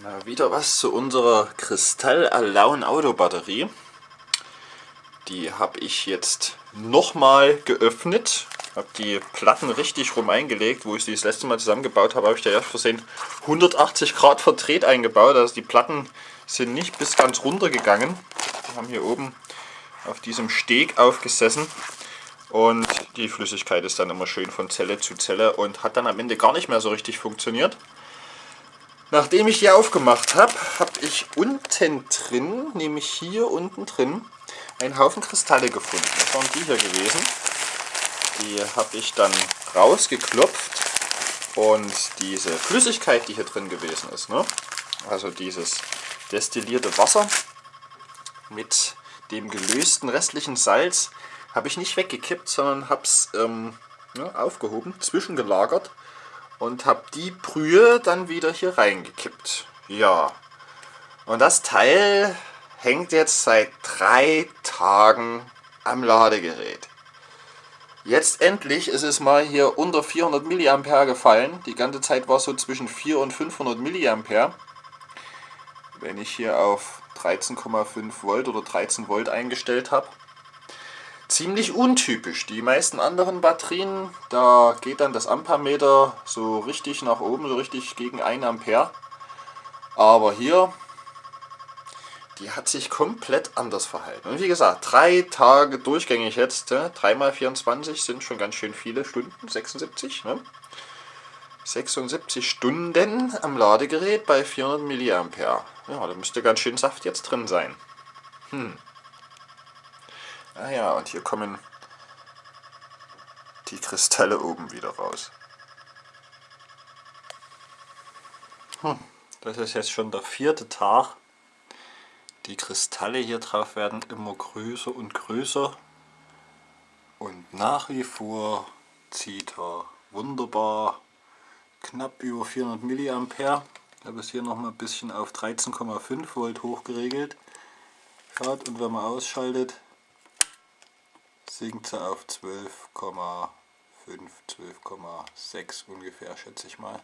Na, wieder was zu unserer Kristall Autobatterie. Die habe ich jetzt nochmal geöffnet. Habe die Platten richtig rum eingelegt. Wo ich sie das letzte Mal zusammengebaut habe, habe ich da erst versehen 180 Grad verdreht eingebaut. Also die Platten sind nicht bis ganz runter gegangen. Wir haben hier oben auf diesem Steg aufgesessen. Und die Flüssigkeit ist dann immer schön von Zelle zu Zelle und hat dann am Ende gar nicht mehr so richtig funktioniert. Nachdem ich die aufgemacht habe, habe ich unten drin, nämlich hier unten drin, einen Haufen Kristalle gefunden. Das waren die hier gewesen. Die habe ich dann rausgeklopft und diese Flüssigkeit, die hier drin gewesen ist, ne? also dieses destillierte Wasser mit dem gelösten restlichen Salz, habe ich nicht weggekippt, sondern habe es ähm, ja, aufgehoben, zwischengelagert und habe die Brühe dann wieder hier reingekippt. Ja, und das Teil hängt jetzt seit drei Tagen am Ladegerät. Jetzt endlich ist es mal hier unter 400 mA gefallen. Die ganze Zeit war es so zwischen 4 und 500 mA. Wenn ich hier auf 13,5 Volt oder 13 Volt eingestellt habe ziemlich untypisch. Die meisten anderen Batterien, da geht dann das Ampermeter so richtig nach oben, so richtig gegen 1 Ampere. Aber hier, die hat sich komplett anders verhalten. Und wie gesagt, drei Tage durchgängig jetzt, 3 mal 24 sind schon ganz schön viele Stunden, 76. Ne? 76 Stunden am Ladegerät bei 400 mA. Ja, da müsste ganz schön Saft jetzt drin sein. Hm. Ah ja, und hier kommen die Kristalle oben wieder raus. Hm, das ist jetzt schon der vierte Tag. Die Kristalle hier drauf werden immer größer und größer. Und nach wie vor zieht er wunderbar knapp über 400 mA. Ich habe es hier noch mal ein bisschen auf 13,5 Volt hochgeregelt. und wenn man ausschaltet, sinkt sie auf 12,5, 12,6 ungefähr, schätze ich mal.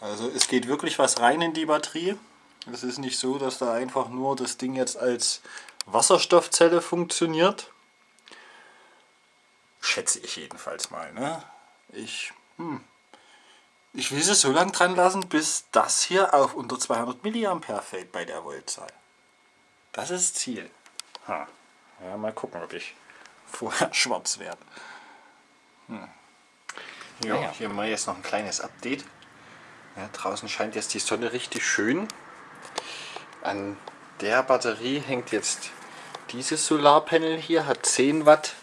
Also es geht wirklich was rein in die Batterie. Es ist nicht so, dass da einfach nur das Ding jetzt als Wasserstoffzelle funktioniert. Schätze ich jedenfalls mal. Ne? Ich, hm, ich will es so lange dran lassen, bis das hier auf unter 200 mA fällt bei der Voltzahl. Das ist Ziel. Ha. Ja, mal gucken, ob ich vorher schwarz werde. Hm. Ja, ja, hier mal jetzt noch ein kleines Update. Ja, draußen scheint jetzt die Sonne richtig schön. An der Batterie hängt jetzt dieses Solarpanel hier, hat 10 Watt.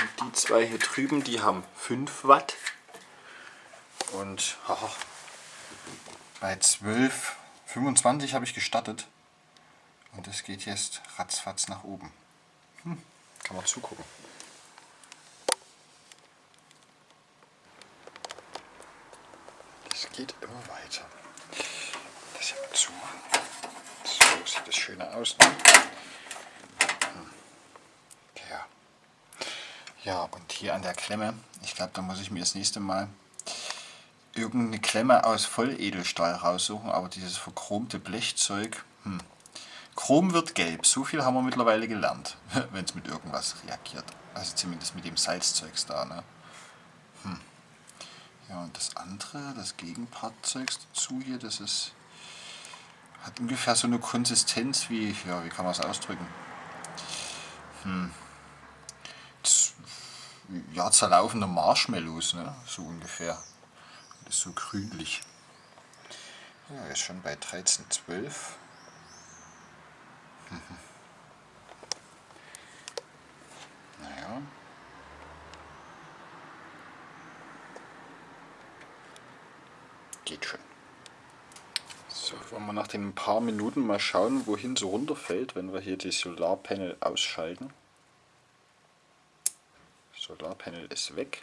Und die zwei hier drüben, die haben 5 Watt. Und oh, bei 12, 25 habe ich gestartet. Und es geht jetzt ratzfatz nach oben. Hm. Kann man zugucken. Das geht immer weiter. Das mal zumachen. So sieht das schöner aus. Ne? Hm. Ja. ja, und hier an der Klemme, ich glaube, da muss ich mir das nächste Mal irgendeine Klemme aus Volledelstahl raussuchen, aber dieses verchromte Blechzeug, hm, Chrom wird gelb, so viel haben wir mittlerweile gelernt, wenn es mit irgendwas reagiert. Also zumindest mit dem Salzzeugs da. Ne? Hm. Ja, und das andere, das Gegenpartzeugs dazu hier, das ist hat ungefähr so eine Konsistenz wie, ja, wie kann man es ausdrücken? Hm. Ja, zerlaufende Marshmallows, ne? so ungefähr. Das ist so grünlich. Ja, ist schon bei 13,12. Naja. Geht schon. So, wollen wir nach den paar Minuten mal schauen, wohin so runterfällt, wenn wir hier die Solarpanel ausschalten. Solarpanel ist weg.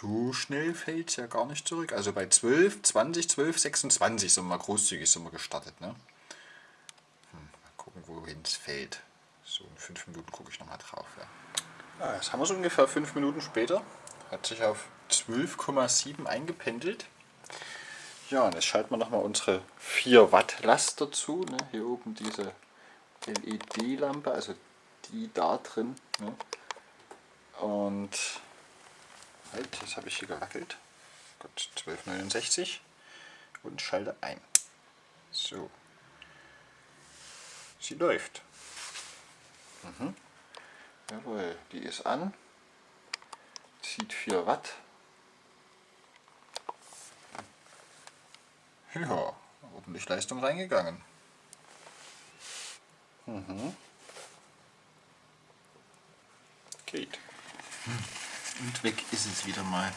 So schnell fällt es ja gar nicht zurück. Also bei 12, 20, 12, 26 sind wir großzügig sind wir gestartet. Ne? Hm, mal gucken, wohin es fällt. So in 5 Minuten gucke ich nochmal drauf. Ja. Ja, jetzt haben wir es ungefähr fünf Minuten später. Hat sich auf 12,7 eingependelt. Ja, und jetzt schalten wir nochmal unsere 4 Watt Last dazu. Ne? Hier oben diese LED-Lampe, also die da drin. Ne? Und halt, jetzt habe ich hier gewackelt. Gut, 1269 und schalte ein. So. Sie läuft. Mhm. Jawohl, die ist an. Zieht 4 Watt. Ja, ordentlich Leistung reingegangen. Mhm. Geht. Und weg ist es wieder mal.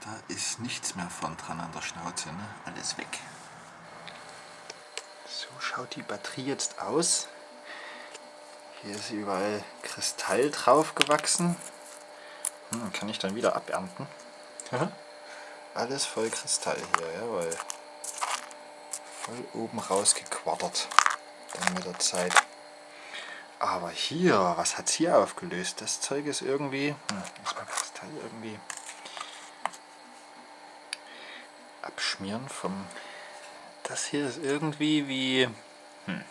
Da ist nichts mehr von dran an der Schnauze, ne? alles weg. So schaut die Batterie jetzt aus. Hier ist überall Kristall drauf gewachsen. Hm, kann ich dann wieder abernten. Alles voll Kristall hier, jawohl. Voll oben rausgequattert. Dann mit der Zeit. Aber hier, was hat es hier aufgelöst? Das Zeug ist irgendwie, hm, muss man Kristall irgendwie abschmieren vom... Das hier ist irgendwie wie... Hm,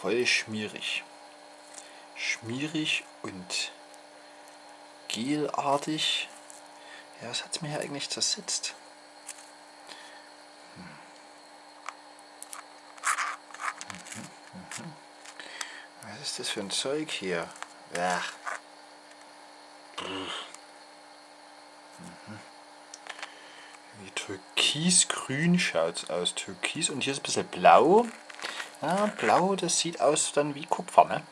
voll schmierig. Schmierig und gelartig. Ja, was hat es mir hier eigentlich zersetzt? Hm. Mhm, mhm. Was ist das für ein Zeug hier? Ach. Mhm. Wie türkisgrün schaut es aus. Türkis und hier ist ein bisschen blau. Ja, blau, das sieht aus dann wie Kupfer, ne?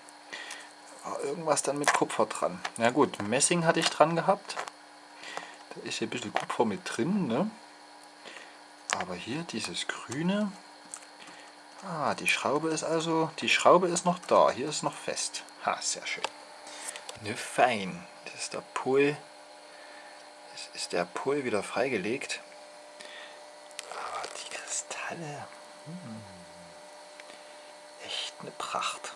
Irgendwas dann mit Kupfer dran. Na gut, Messing hatte ich dran gehabt. Da ist hier ein bisschen Kupfer mit drin, ne? Aber hier dieses grüne. Ah, die Schraube ist also, die Schraube ist noch da. Hier ist noch fest. Ha, sehr schön. Ne, fein. Das ist der Pol. Das ist der Pol wieder freigelegt. Aber die Kristalle. Hm eine Pracht.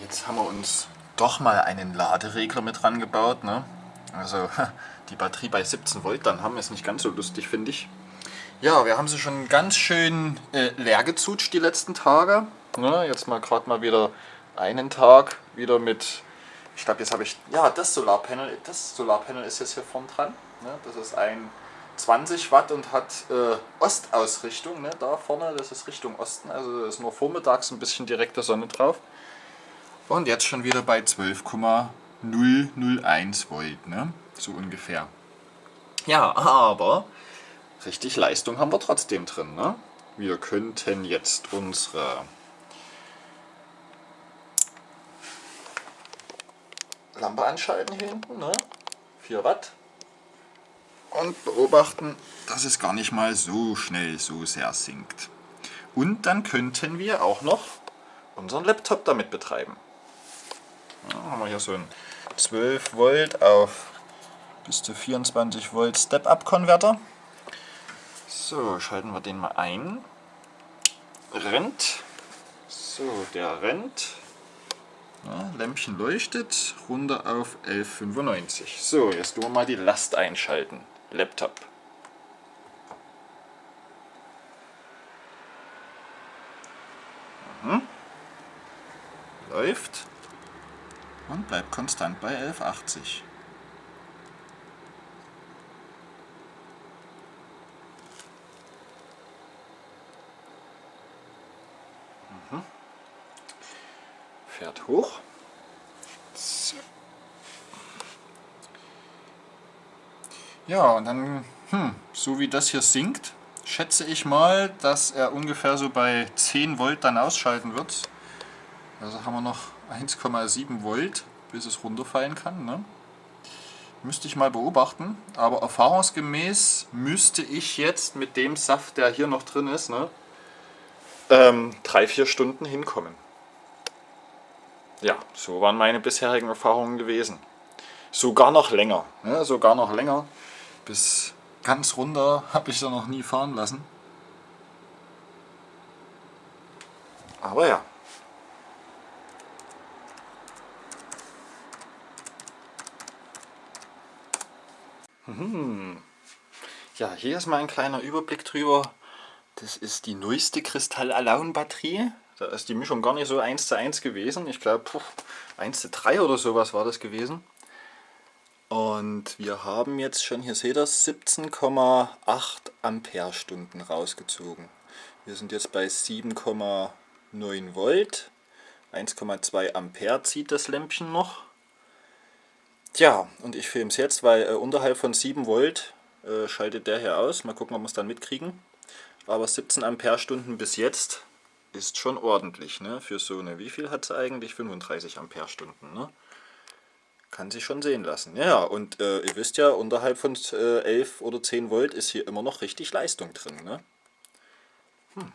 Jetzt haben wir uns doch mal einen Laderegler mit dran gebaut. Ne? Also die Batterie bei 17 Volt, dann haben wir es nicht ganz so lustig, finde ich. Ja, wir haben sie schon ganz schön äh, leer gezutscht die letzten Tage. Ne? Jetzt mal gerade mal wieder einen Tag wieder mit ich glaube, jetzt habe ich, ja, das Solarpanel, das Solarpanel ist jetzt hier vorn dran. Ne? Das ist ein 20 Watt und hat äh, Ostausrichtung. Ne? Da vorne, das ist Richtung Osten, also ist nur vormittags ein bisschen direkte Sonne drauf. Und jetzt schon wieder bei 12,001 Volt, ne? so ungefähr. Ja, aber richtig Leistung haben wir trotzdem drin. Ne? Wir könnten jetzt unsere Lampe anschalten hier hinten, ne? 4 Watt. Und beobachten, dass es gar nicht mal so schnell so sehr sinkt. Und dann könnten wir auch noch unseren Laptop damit betreiben. Ja, haben wir hier so einen 12 Volt auf bis zu 24 Volt Step-Up-Konverter. So, schalten wir den mal ein. Rennt. So, der rennt. Ja, Lämpchen leuchtet, runter auf 11,95. So, jetzt tun wir mal die Last einschalten. Laptop. Mhm. Läuft und bleibt konstant bei 11,80. fährt hoch. So. Ja, und dann, hm, so wie das hier sinkt, schätze ich mal, dass er ungefähr so bei 10 Volt dann ausschalten wird. Also haben wir noch 1,7 Volt, bis es runterfallen kann. Ne? Müsste ich mal beobachten, aber erfahrungsgemäß müsste ich jetzt mit dem Saft, der hier noch drin ist, ne, ähm, drei, vier Stunden hinkommen. Ja, so waren meine bisherigen Erfahrungen gewesen. Sogar noch länger, ne? sogar noch länger, bis Ganz runter habe ich da noch nie fahren lassen. Aber ja. Ja, hier ist mal ein kleiner Überblick drüber. Das ist die neueste Kristall Alone Batterie. Da ist die Mischung gar nicht so 1 zu 1 gewesen. Ich glaube 1 zu 3 oder sowas war das gewesen. Und wir haben jetzt schon, hier seht ihr, 17,8 Ampere-Stunden rausgezogen. Wir sind jetzt bei 7,9 Volt. 1,2 Ampere zieht das Lämpchen noch. Tja, und ich filme es jetzt, weil äh, unterhalb von 7 Volt äh, schaltet der hier aus. Mal gucken, ob wir es dann mitkriegen. Aber 17 Ampere-Stunden bis jetzt ist schon ordentlich. Ne? Für so eine, wie viel hat es eigentlich? 35 Ampere-Stunden. Ne? Kann sich schon sehen lassen. Ja, und äh, ihr wisst ja, unterhalb von äh, 11 oder 10 Volt ist hier immer noch richtig Leistung drin. Ne? Hm.